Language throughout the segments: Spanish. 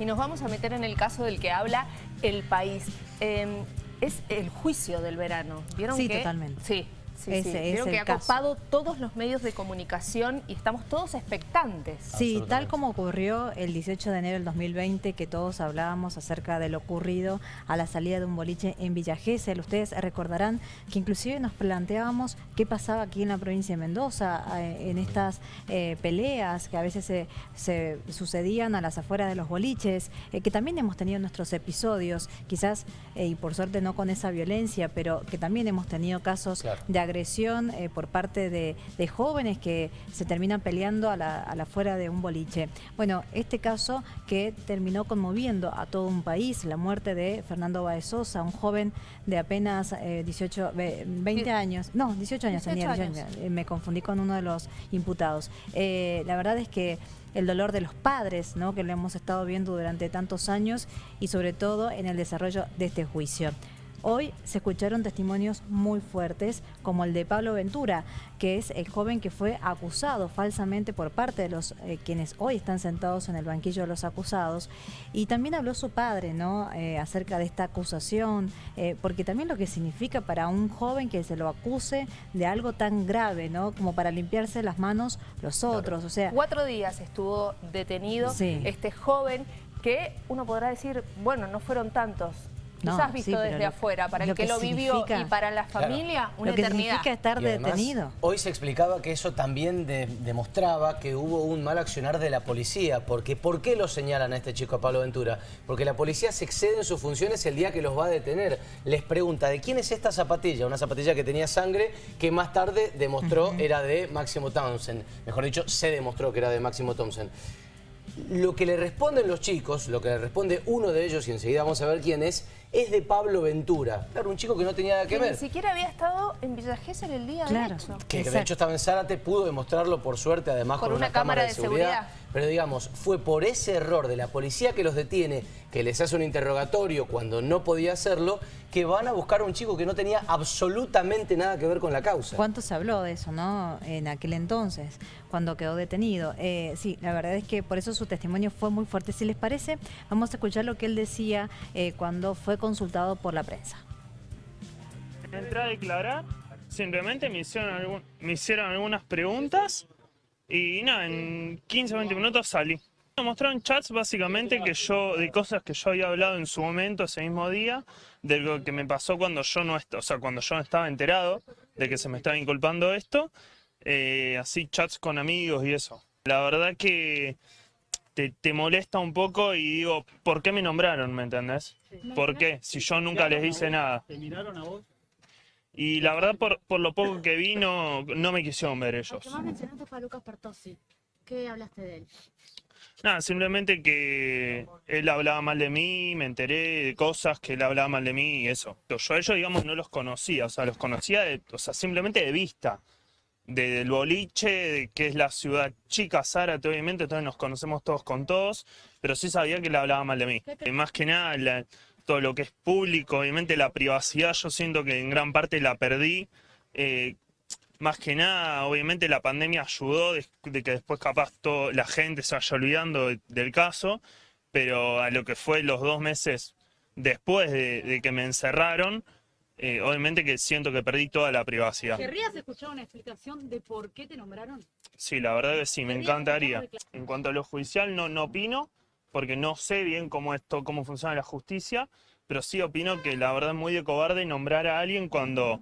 y nos vamos a meter en el caso del que habla el país. Em, es el juicio del verano. ¿Vieron sí, totalmente. Sí, Sí, sí. Creo que ha copado todos los medios de comunicación y estamos todos expectantes. Sí, tal como ocurrió el 18 de enero del 2020, que todos hablábamos acerca de lo ocurrido a la salida de un boliche en Villa Gesell. Ustedes recordarán que inclusive nos planteábamos qué pasaba aquí en la provincia de Mendoza, eh, en estas eh, peleas que a veces se, sucedían a las afueras de los boliches, eh, que también hemos tenido nuestros episodios, quizás, y por suerte no con esa violencia, pero que también hemos tenido casos de agresión agresión eh, por parte de, jóvenes que se terminan peleando a la, a fuera de un boliche. Bueno, este caso que terminó conmoviendo a todo un país, la muerte de Fernando Baezosa, un joven de apenas 18, eh, 20 años, no, 18 años tenía, eh, me confundí con uno de los imputados. la verdad es que el dolor de los padres, ¿no? que lo hemos estado viendo durante tantos años y sobre todo en el desarrollo de este juicio. Hoy se escucharon testimonios muy fuertes, como el de Pablo Ventura, que es el joven que fue acusado falsamente por parte de los eh, quienes hoy están sentados en el banquillo de los acusados. Y también habló su padre ¿no? Eh, acerca de esta acusación, eh, porque también lo que significa para un joven que se lo acuse de algo tan grave, ¿no? como para limpiarse las manos los otros. O sea, Cuatro días estuvo detenido este joven que uno podrá decir, bueno, no fueron tantos, quizás visto desde afuera, para el que, lo vivió y para la familia, una lo que eternidad. significa estar detenido. Hoy se explicaba que eso también demostraba que hubo un mal accionar de la policía, porque ¿por qué lo señalan a este chico, a Pablo Ventura? Porque la policía se excede en sus funciones el día que los va a detener. Les pregunta, ¿de quién es esta zapatilla? Una zapatilla que tenía sangre que más tarde demostró era de Máximo Townsend. Mejor dicho, se demostró que era de Máximo Townsend. Lo que le responden los chicos, lo que le responde uno de ellos, y enseguida vamos a ver quién es, es de Pablo Ventura. Claro, un chico que no tenía nada que, ver. ni siquiera había estado en Villa Gesell el día de hecho. Que de hecho estaba en Zárate, pudo demostrarlo por suerte, además con una, cámara, de, seguridad. Pero digamos, fue por ese error de la policía que los detiene, que les hace un interrogatorio cuando no podía hacerlo, que van a buscar a un chico que no tenía absolutamente nada que ver con la causa. ¿Cuánto se habló de eso, no? En aquel entonces, cuando quedó detenido. Eh, sí, la verdad es que por eso su testimonio fue muy fuerte. Si les parece, vamos a escuchar lo que él decía eh, cuando fue consultado por la prensa. Entré a declarar, simplemente me hicieron, me hicieron algunas preguntas y nada, en 15 o 20 minutos salí. Me mostraron chats básicamente que yo, de cosas que yo había hablado en su momento, ese mismo día, de lo que me pasó cuando yo no, o sea, cuando yo no estaba enterado de que se me estaba inculpando esto, eh, así chats con amigos y eso. La verdad que te, te, molesta un poco y digo, ¿por qué me nombraron? ¿Me entendés? ¿Por qué? Si yo nunca les hice nada. ¿Te miraron a vos? Y la verdad, por, por lo poco que vi, no, me quisieron ver ellos. Lo que más mencionaste fue a Lucas Pertossi. ¿Qué hablaste de él? Nada, simplemente que él hablaba mal de mí, me enteré de cosas que él hablaba mal de mí y eso. Yo a ellos, digamos, no los conocía, o sea, los conocía, de, o sea, simplemente de vista. del boliche, de que es la ciudad chica, Zárate, obviamente, entonces nos conocemos todos con todos, pero sí sabía que él hablaba mal de mí. Y más que nada, la, todo lo que es público, obviamente la privacidad yo siento que en gran parte la perdí. Eh, más que nada, obviamente la pandemia ayudó de, que después capaz todo, la gente se vaya olvidando del caso, pero a lo que fue los dos meses después de, que me encerraron, eh, obviamente que siento que perdí toda la privacidad. ¿Querrías escuchar una explicación de por qué te nombraron? Sí, la verdad que sí, me encantaría. En cuanto a lo judicial, no, no opino, porque no sé bien cómo esto, cómo funciona la justicia, pero sí opino que la verdad es muy de cobarde nombrar a alguien cuando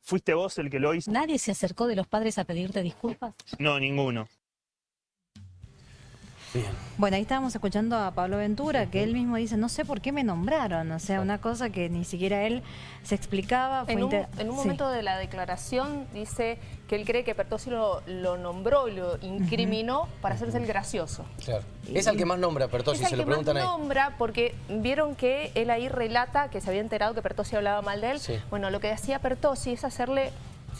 fuiste vos el que lo hizo. ¿Nadie se acercó de los padres a pedirte disculpas? No, ninguno. Bueno, ahí estábamos escuchando a Pablo Ventura, que él mismo dice, no sé por qué me nombraron, o sea, una cosa que ni siquiera él se explicaba. en, un, momento de la declaración dice que él cree que Pertossi lo, nombró y lo incriminó para hacerse el gracioso. Claro. Es el que más nombra Pertossi, se lo preguntan ahí. Es el que más nombra porque vieron que él ahí relata que se había enterado que Pertossi hablaba mal de él. Bueno, lo que hacía Pertossi es hacerle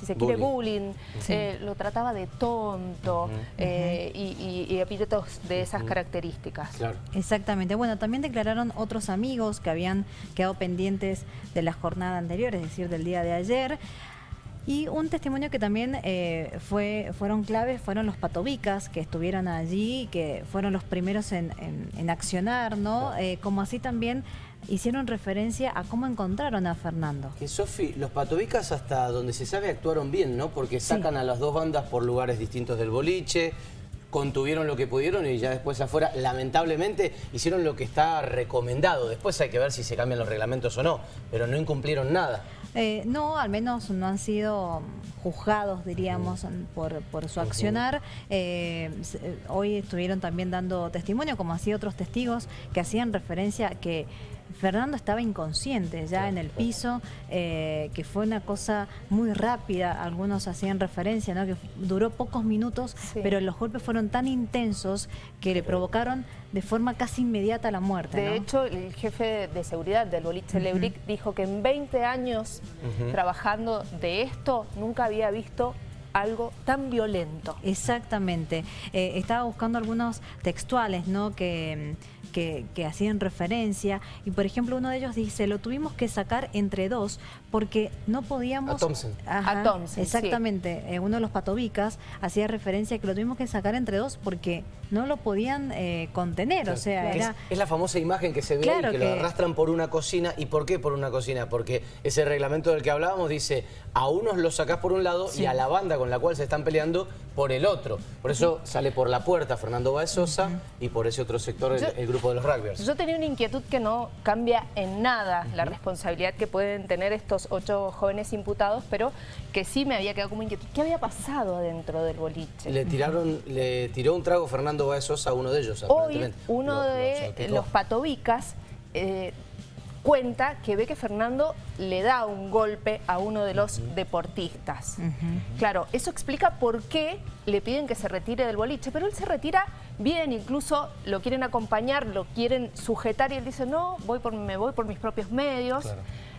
si se quiere, bullying, eh, lo trataba de tonto eh, y, epítetos de esas características. Exactamente. Bueno, también declararon otros amigos que habían quedado pendientes de la jornada anterior, es decir, del día de ayer. Y un testimonio que también eh, fue, fueron claves fueron los patobicas que estuvieron allí, que fueron los primeros en, accionar, ¿no? Eh, como así también hicieron referencia a cómo encontraron a Fernando. Que Sofi, los patobicas hasta donde se sabe actuaron bien, ¿no? Porque sacan a las dos bandas por lugares distintos del boliche, contuvieron lo que pudieron y ya después afuera, lamentablemente, hicieron lo que está recomendado. Después hay que ver si se cambian los reglamentos o no, pero no incumplieron nada. Eh, no, al menos no han sido juzgados, diríamos, por, su accionar. Eh, eh, hoy estuvieron también dando testimonio, como así otros testigos, que hacían referencia a que Fernando estaba inconsciente ya en el piso, eh, que fue una cosa muy rápida, algunos hacían referencia, ¿no? que duró pocos minutos, pero los golpes fueron tan intensos que le provocaron de forma casi inmediata la muerte. De hecho, el jefe de seguridad del boliche Lebric dijo que en 20 años trabajando de esto nunca había visto algo tan violento. Exactamente. Eh, estaba buscando algunos textuales, ¿no? Que que, hacían referencia. Y por ejemplo, uno de ellos dice, lo tuvimos que sacar entre dos porque no podíamos... A Thompson. a Thompson, Exactamente. Eh, uno de los patobicas hacía referencia que lo tuvimos que sacar entre dos porque no lo podían eh, contener. O sea, era... es, la famosa imagen que se ve y que, lo arrastran por una cocina. ¿Y por qué por una cocina? Porque ese reglamento del que hablábamos dice, a unos los sacás por un lado y a la banda con la cual se están peleando por el otro. Por eso sale por la puerta Fernando Baez y por ese otro sector el, grupo de los rugbyers. Yo tenía una inquietud que no cambia en nada la responsabilidad que pueden tener estos ocho jóvenes imputados, pero que sí me había quedado como inquietud. ¿Qué había pasado adentro del boliche? Le tiraron, le tiró un trago Fernando Baez a uno de ellos, Hoy uno de los patobicas eh, cuenta que ve que Fernando le da un golpe a uno de los deportistas. Claro, eso explica por qué le piden que se retire del boliche, pero él se retira bien, incluso lo quieren acompañar, lo quieren sujetar y él dice, no, voy por, me voy por mis propios medios.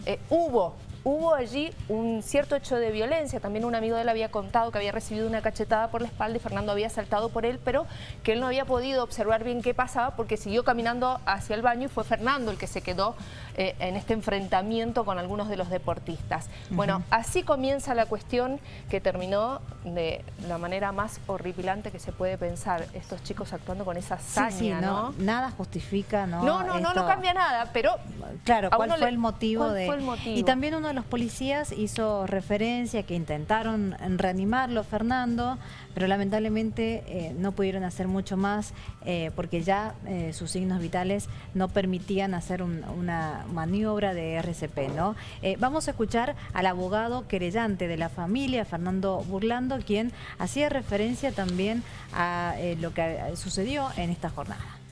Eh, hubo Hubo allí un cierto hecho de violencia, también un amigo de él había contado que había recibido una cachetada por la espalda y Fernando había saltado por él, pero que él no había podido observar bien qué pasaba porque siguió caminando hacia el baño y fue Fernando el que se quedó eh, en este enfrentamiento con algunos de los deportistas. Bueno, así comienza la cuestión que terminó de la manera más horripilante que se puede pensar, estos chicos actuando con esa saña, no, Nada justifica, ¿no? No, no, no, no cambia nada, pero... Claro, ¿cuál fue el motivo de...? Fue el motivo? Y también uno los policías hizo referencia que intentaron reanimarlo, Fernando, pero lamentablemente eh, no pudieron hacer mucho más eh, porque ya eh, sus signos vitales no permitían hacer una maniobra de RCP. ¿no? vamos a escuchar al abogado querellante de la familia, Fernando Burlando, quien hacía referencia también a lo que sucedió en esta jornada.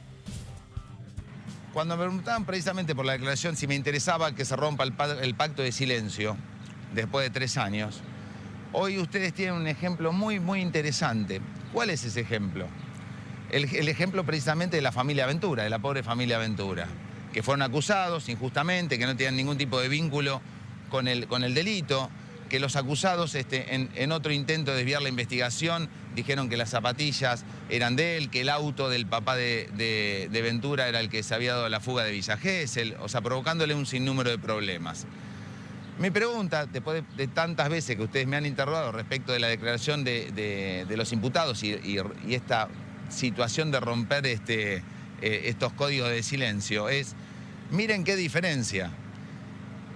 Cuando me preguntaban precisamente por la declaración si me interesaba que se rompa el, pacto de silencio después de tres años, hoy ustedes tienen un ejemplo muy, muy interesante. ¿Cuál es ese ejemplo? El, ejemplo precisamente de la familia Aventura, de la pobre familia Aventura, que fueron acusados injustamente, que no tenían ningún tipo de vínculo con el, con el delito, que los acusados este, en, otro intento de desviar la investigación dijeron que las zapatillas eran de él, que el auto del papá de, Ventura era el que se había dado la fuga de Villa Gesell, o sea, provocándole un sinnúmero de problemas. Mi pregunta, después de, tantas veces que ustedes me han interrogado respecto de la declaración de, los imputados y, esta situación de romper este, eh, estos códigos de silencio, es, miren qué diferencia.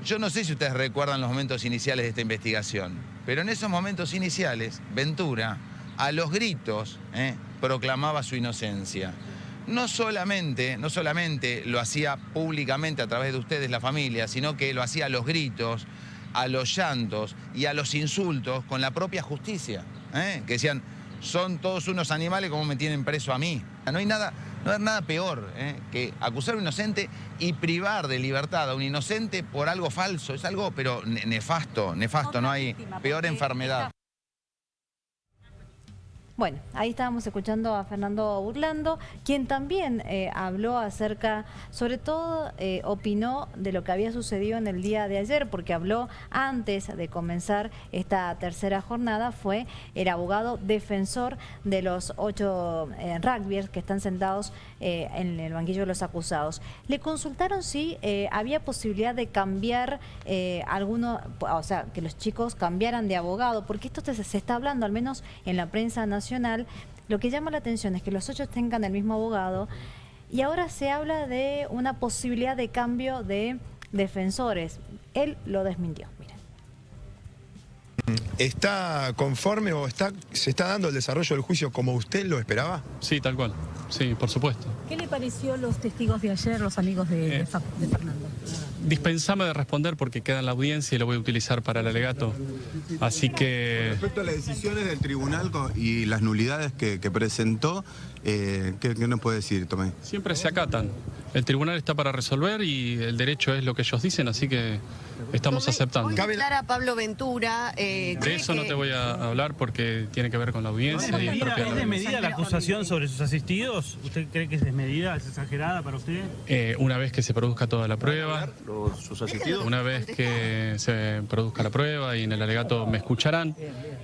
Yo no sé si ustedes recuerdan los momentos iniciales de esta investigación, pero en esos momentos iniciales, Ventura, a los gritos, eh, proclamaba su inocencia. No solamente, no solamente lo hacía públicamente a través de ustedes, la familia, sino que lo hacía a los gritos, a los llantos y a los insultos con la propia justicia. Eh, que decían, son todos unos animales como me tienen preso a mí. No hay nada, no hay nada peor ¿eh? que acusar a un inocente y privar de libertad a un inocente por algo falso. Es algo, pero nefasto, nefasto. No hay peor enfermedad. Bueno, ahí estábamos escuchando a Fernando Burlando, quien también eh, habló acerca, sobre todo eh, opinó de lo que había sucedido en el día de ayer, porque habló antes de comenzar esta tercera jornada, fue el abogado defensor de los ocho eh, rugbyers que están sentados eh, en el banquillo de los acusados. Le consultaron si había posibilidad de cambiar alguno, o sea, que los chicos cambiaran de abogado, porque esto se está hablando, al menos en la prensa nacional, lo que llama la atención es que los ocho tengan el mismo abogado y ahora se habla de una posibilidad de cambio de defensores. Él lo desmintió. Miren. ¿Está conforme o está, se está dando el desarrollo del juicio como usted lo esperaba? Sí, tal cual. Sí, por supuesto. ¿Qué le pareció los testigos de ayer, los amigos de, eh, de Fernando? Dispensame de responder porque queda en la audiencia y lo voy a utilizar para el alegato. Así que... Respecto a las decisiones del tribunal y las nulidades que, presentó, eh, ¿qué, nos puede decir, Tomé? Siempre se acatan. El tribunal está para resolver y el derecho es lo que ellos dicen, así que estamos aceptando. Hoy a Pablo Ventura. Eh, de eso no te voy a hablar porque tiene que ver con la audiencia. ¿Es, y ¿Es desmedida la acusación sobre sus asistidos? ¿Usted cree que es desmedida, es exagerada para usted? Eh, una vez que se produzca toda la prueba. ¿Sus asistidos? Una vez que se produzca la prueba y en el alegato me escucharán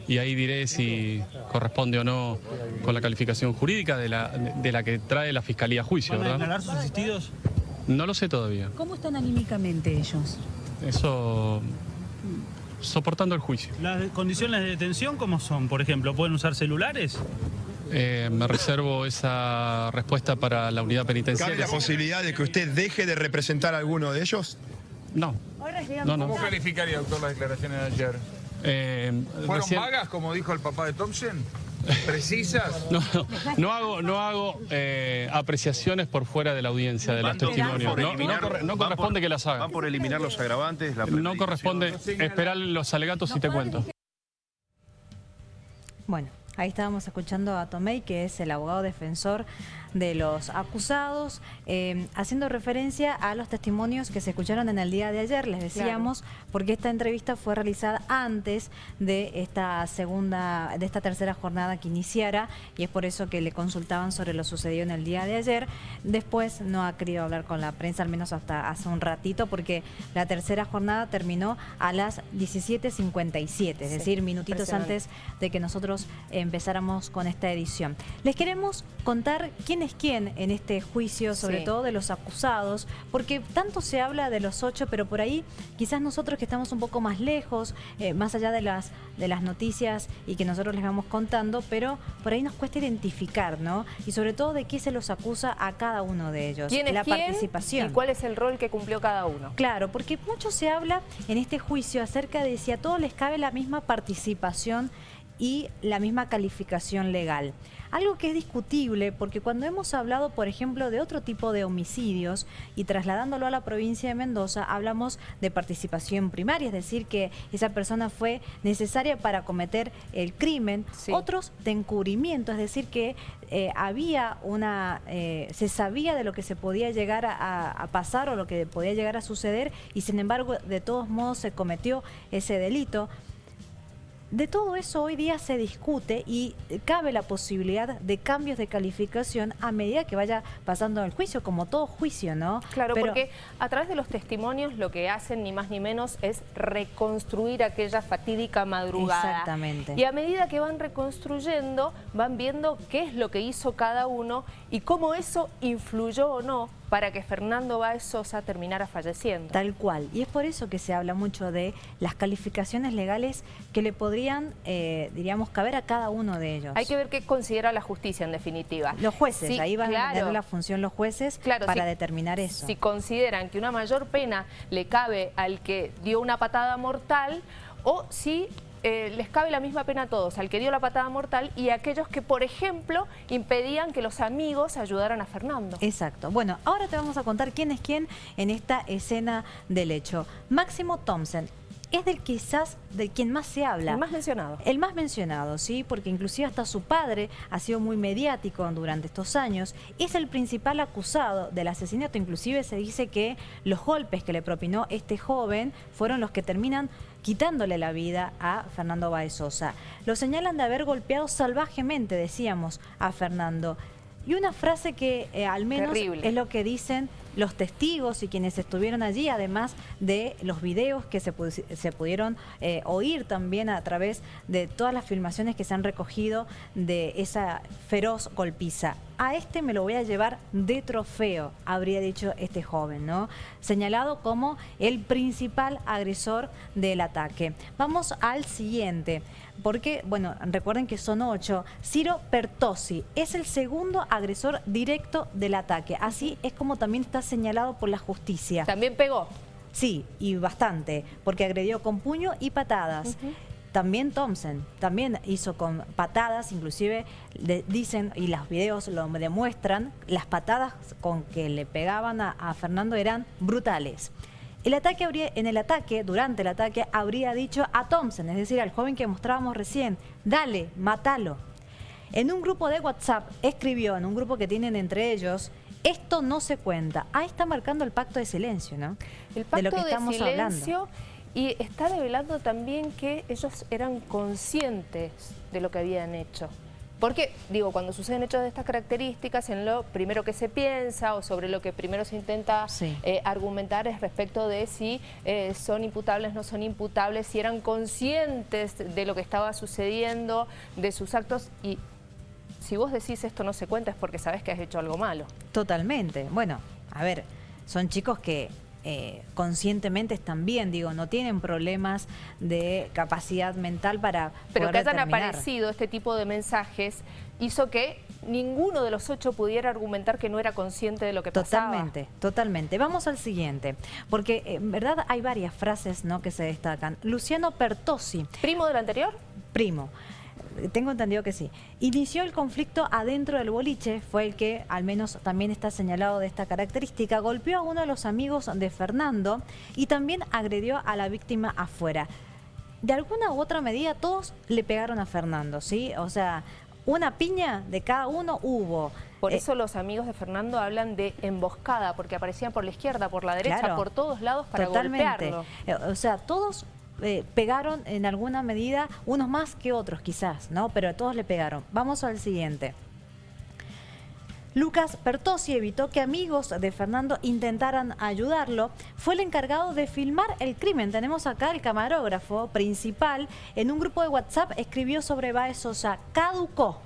y ahí diré si corresponde o no con la calificación jurídica de la, de la que trae la Fiscalía a juicio. ¿Van a declarar sus asistidos? No lo sé todavía. ¿Cómo están anímicamente ellos? Eso soportando el juicio. ¿Las condiciones de detención cómo son? Por ejemplo, ¿pueden usar celulares? Eh, me reservo esa respuesta para la unidad penitenciaria. ¿Cabe la posibilidad de que usted deje de representar a alguno de ellos? No. no, ¿Cómo calificaría, doctor, las declaraciones de ayer? Eh, ¿Fueron vagas, como dijo el papá de Thompson? precisas. No, no, hago, no hago eh, apreciaciones por fuera de la audiencia de los testimonios. No, corresponde que las haga. ¿Van por eliminar los agravantes? no corresponde esperar los alegatos y te cuento. Bueno, ahí estábamos escuchando a Tomei, que es el abogado defensor de los acusados, eh, haciendo referencia a los testimonios que se escucharon en el día de ayer, les decíamos, porque esta entrevista fue realizada antes de esta segunda, de esta tercera jornada que iniciara, y es por eso que le consultaban sobre lo sucedido en el día de ayer. Después no ha querido hablar con la prensa, al menos hasta hace un ratito, porque la tercera jornada terminó a las 17.57, es decir, minutitos antes de que nosotros empezáramos con esta edición. Les queremos contar quién es quién en este juicio, sobre todo de los acusados, porque tanto se habla de los ocho, pero por ahí quizás nosotros que estamos un poco más lejos, eh, más allá de las, de las noticias y que nosotros les vamos contando, pero por ahí nos cuesta identificar, ¿no? Y sobre todo de qué se los acusa a cada uno de ellos. ¿Quién es la participación. ¿Y cuál es el rol que cumplió cada uno? Claro, porque mucho se habla en este juicio acerca de si a todos les cabe la misma participación y la misma calificación legal. Algo que es discutible porque cuando hemos hablado, por ejemplo, de otro tipo de homicidios y trasladándolo a la provincia de Mendoza, hablamos de participación primaria, es decir, que esa persona fue necesaria para cometer el crimen. Otros de encubrimiento, es decir, que eh, había una, eh, se sabía de lo que se podía llegar a pasar o lo que podía llegar a suceder y sin embargo de todos modos se cometió ese delito. De todo eso hoy día se discute y cabe la posibilidad de cambios de calificación a medida que vaya pasando el juicio, como todo juicio, ¿no? Claro, porque a través de los testimonios lo que hacen ni más ni menos es reconstruir aquella fatídica madrugada. Exactamente. Y a medida que van reconstruyendo, van viendo qué es lo que hizo cada uno y cómo eso influyó o no para que Fernando Báez Sosa terminara falleciendo. Tal cual. Y es por eso que se habla mucho de las calificaciones legales que le podrían, eh, diríamos, caber a cada uno de ellos. Hay que ver qué considera la justicia en definitiva. Los jueces, ahí van a tener la función los jueces para determinar eso. Si consideran que una mayor pena le cabe al que dio una patada mortal o si eh, les cabe la misma pena a todos, al que dio la patada mortal y a aquellos que, por ejemplo, impedían que los amigos ayudaran a Fernando. Exacto. Bueno, ahora te vamos a contar quién es quién en esta escena del hecho. Máximo Thompson, es del quizás del quien más se habla. El más mencionado. El más mencionado, sí, porque inclusive hasta su padre ha sido muy mediático durante estos años. Es el principal acusado del asesinato. Inclusive se dice que los golpes que le propinó este joven fueron los que terminan quitándole la vida a Fernando Baezosa. Lo señalan de haber golpeado salvajemente, decíamos, a Fernando. Y una frase que eh, al menos es lo que dicen los testigos y quienes estuvieron allí, además de los videos que se, pudieron eh, oír también a través de todas las filmaciones que se han recogido de esa feroz golpiza. A este me lo voy a llevar de trofeo, habría dicho este joven, ¿no? Señalado como el principal agresor del ataque. Vamos al siguiente, porque, bueno, recuerden que son ocho. Ciro Pertosi es el segundo agresor directo del ataque. Así es como también está señalado por la justicia. ¿También pegó? Sí, y bastante, porque agredió con puño y patadas. También Thompson, también hizo con patadas, inclusive dicen, y los videos lo demuestran, las patadas con que le pegaban a, Fernando eran brutales. El ataque habría, en el ataque, durante el ataque, habría dicho a Thompson, es decir, al joven que mostrábamos recién, dale, matalo. En un grupo de WhatsApp escribió, en un grupo que tienen entre ellos, esto no se cuenta. Ahí está marcando el pacto de silencio, ¿no? El pacto de, lo que estamos silencio y está revelando también que ellos eran conscientes de lo que habían hecho. Porque, digo, cuando suceden hechos de estas características, en lo primero que se piensa o sobre lo que primero se intenta eh, argumentar es respecto de si eh, son imputables, no son imputables, si eran conscientes de lo que estaba sucediendo, de sus actos y si vos decís esto no se cuenta es porque sabes que has hecho algo malo. Totalmente. Bueno, a ver, son chicos que eh, conscientemente están bien, digo, no tienen problemas de capacidad mental para Pero que hayan aparecido este tipo de mensajes hizo que ninguno de los ocho pudiera argumentar que no era consciente de lo que pasaba. Totalmente, totalmente. Vamos al siguiente, porque en verdad hay varias frases ¿no? que se destacan. Luciano Pertosi. ¿Primo del anterior? Primo tengo entendido que sí. Inició el conflicto adentro del boliche, fue el que al menos también está señalado de esta característica, golpeó a uno de los amigos de Fernando y también agredió a la víctima afuera. De alguna u otra medida todos le pegaron a Fernando, ¿sí? O sea, una piña de cada uno hubo. Por eh, eso los amigos de Fernando hablan de emboscada, porque aparecían por la izquierda, por la derecha, por todos lados para golpearlo. Eh, o sea, todos eh, pegaron en alguna medida, unos más que otros quizás, ¿no? Pero todos le pegaron. Vamos al siguiente. Lucas Pertosi evitó que amigos de Fernando intentaran ayudarlo. Fue el encargado de filmar el crimen. Tenemos acá el camarógrafo principal. En un grupo de WhatsApp escribió sobre Baez Sosa, caducó.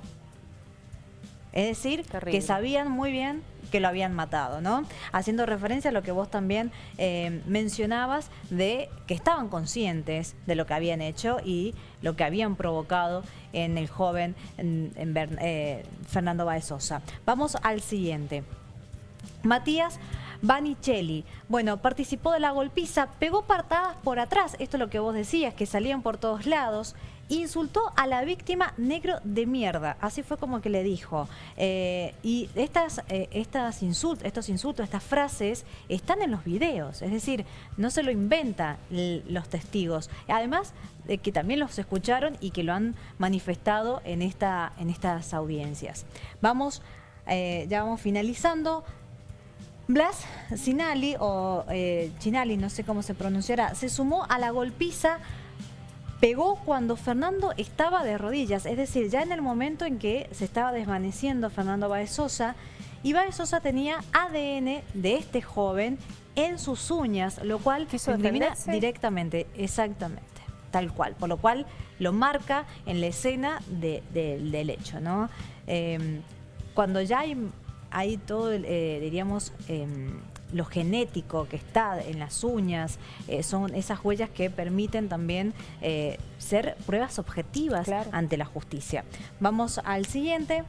Es decir, que sabían muy bien que lo habían matado, ¿no? Haciendo referencia a lo que vos también eh, mencionabas de que estaban conscientes de lo que habían hecho y lo que habían provocado en el joven en, eh, Fernando Baezosa. Vamos al siguiente. Matías Banicelli. Bueno, participó de la golpiza, pegó partadas por atrás, esto es lo que vos decías, que salían por todos lados, insultó a la víctima negro de mierda, así fue como que le dijo. Eh, y estas, eh, estas estos insultos, estas frases están en los videos, es decir, no se lo inventan los testigos. Además de que también los escucharon y que lo han manifestado en, esta, en estas audiencias. Vamos, eh, ya vamos finalizando. Blas Sinali, o Chinali, no sé cómo se pronunciará, se sumó a la golpiza pegó cuando Fernando estaba de rodillas, es decir, ya en el momento en que se estaba desvaneciendo Fernando Baezosa, y Baezosa tenía ADN de este joven en sus uñas, lo cual incrimina directamente, exactamente, tal cual, por lo cual lo marca en la escena del hecho, ¿no? Em, cuando ya hay, hay todo, eh, diríamos, em, lo genético que está en las uñas, eh, son esas huellas que permiten también eh, ser pruebas objetivas ante la justicia. Vamos al siguiente.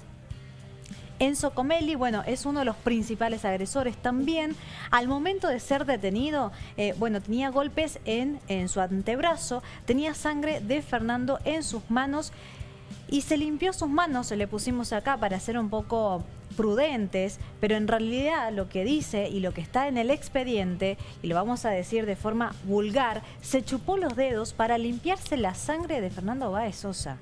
Enzo Comelli, bueno, es uno de los principales agresores también. Al momento de ser detenido, eh, bueno, tenía golpes en, en su antebrazo, tenía sangre de Fernando en sus manos y se limpió sus manos, le pusimos acá para hacer un poco prudentes, pero en realidad lo que dice y lo que está en el expediente, y lo vamos a decir de forma vulgar, se chupó los dedos para limpiarse la sangre de Fernando Báez Sosa.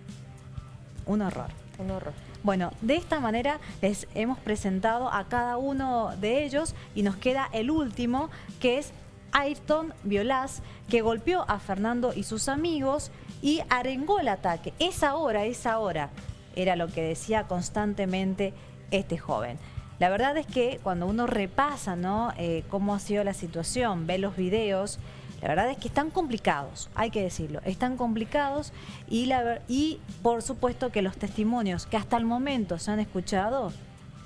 Un horror. Un horror. Bueno, de esta manera les hemos presentado a cada uno de ellos y nos queda el último, que es Ayrton Violás, que golpeó a Fernando y sus amigos y arengó el ataque. Esa hora, esa hora, era lo que decía constantemente este joven. La verdad es que cuando uno repasa ¿no? Eh, cómo ha sido la situación, ve los videos, la verdad es que están complicados, hay que decirlo, están complicados y, la, y por supuesto que los testimonios que hasta el momento se han escuchado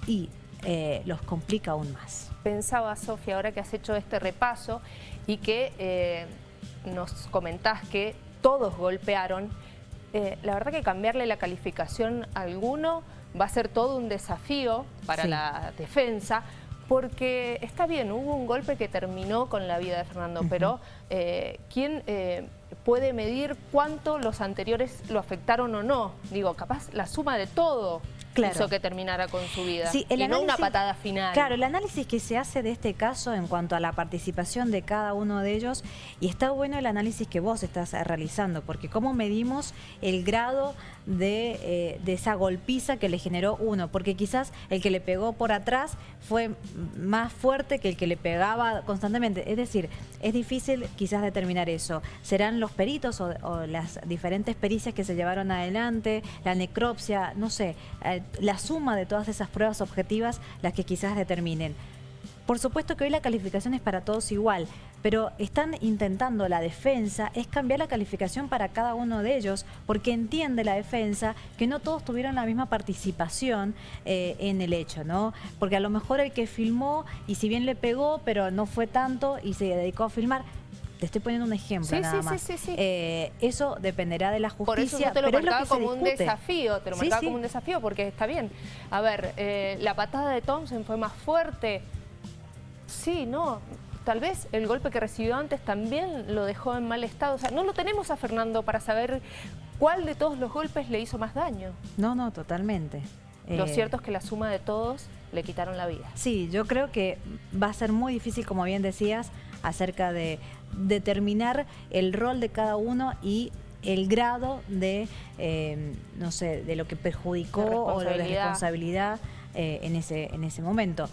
y eh, los complica aún más. Pensaba, Sofía, ahora que has hecho este repaso y que eh, nos comentás que todos golpearon, la verdad que cambiarle la calificación a alguno va a ser todo un desafío para la defensa, porque está bien, hubo un golpe que terminó con la vida de Fernando, pero eh, ¿quién eh, puede medir cuánto los anteriores lo afectaron o no? Digo, capaz la suma de todo hizo que terminara con su vida. y no una patada final. Claro, el análisis que se hace de este caso en cuanto a la participación de cada uno de ellos, y está bueno el análisis que vos estás realizando, porque cómo medimos el grado de, eh, de esa golpiza que le generó uno, porque quizás el que le pegó por atrás fue más fuerte que el que le pegaba constantemente. Es decir, es difícil quizás determinar eso. Serán los peritos o, o las diferentes pericias que se llevaron adelante, la necropsia, no sé, la suma de todas esas pruebas objetivas las que quizás determinen. Por supuesto que hoy la calificación es para todos igual, pero están intentando la defensa es cambiar la calificación para cada uno de ellos, porque entiende la defensa que no todos tuvieron la misma participación eh, en el hecho, ¿no? Porque a lo mejor el que filmó, y si bien le pegó, pero no fue tanto y se dedicó a filmar, te estoy poniendo un ejemplo nada más. Sí, sí, eh, eso dependerá de la justicia. Por eso yo te lo marcaba como un desafío, te lo marcaba como un desafío porque está bien. A ver, eh, la patada de Thompson fue más fuerte, Sí, no, tal vez el golpe que recibió antes también lo dejó en mal estado. O sea, no lo tenemos a Fernando para saber cuál de todos los golpes le hizo más daño. No, no, totalmente. Lo eh, cierto es que la suma de todos le quitaron la vida. Sí, yo creo que va a ser muy difícil, como bien decías, acerca de determinar el rol de cada uno y el grado de, eh, no sé, de lo que perjudicó o de responsabilidad eh, en, ese, en ese momento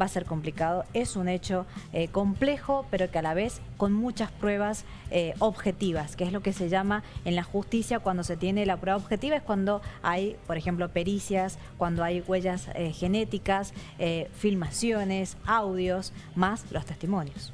va a ser complicado. Es un hecho eh, complejo, pero que a la vez con muchas pruebas eh, objetivas, que es lo que se llama en la justicia cuando se tiene la prueba objetiva, es cuando hay, por ejemplo, pericias, cuando hay huellas genéticas, filmaciones, audios, más los testimonios.